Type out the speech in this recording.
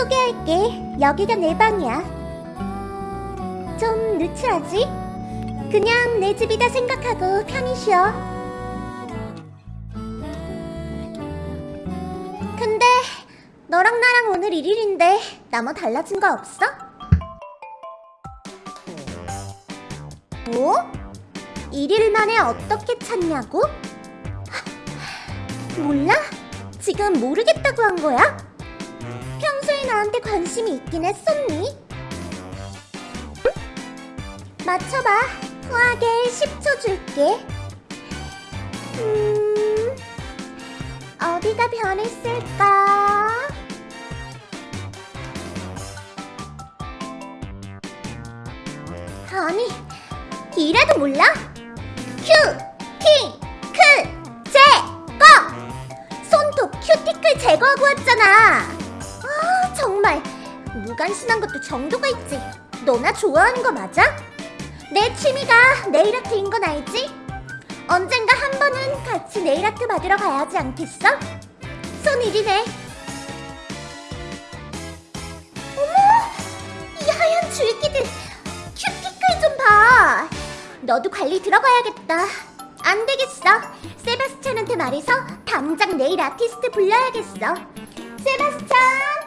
소개할게. 여기가 내 방이야. 좀 누추하지? 그냥 내 집이다 생각하고 편히 쉬어. 근데 너랑 나랑 오늘 1일인데 나 뭐 달라진 거 없어? 뭐? 1일 만에 어떻게 찾냐고? 몰라? 지금 모르겠다고 한 거야? 나한테 관심이 있긴 했었니? 맞춰봐. 후하게 10초 줄게. 음, 어디가 변했을까? 아니, 이래도 몰라? 큐, 킹, 크, 제거! 손톱 큐티클 제거하고 왔잖아. 아, 정말 무관심한 것도 정도가 있지. 너나 좋아하는 거 맞아? 내 취미가 네일 아트인 건 알지? 언젠가 한 번은 같이 네일 아트 받으러 가야지 않겠어? 손일이네. 어머, 이 하얀 줄기들. 큐티클 좀 봐. 너도 관리 들어가야겠다. 안 되겠어. 세바스찬한테 말해서 당장 네일 아티스트 불러야겠어. 세바스찬!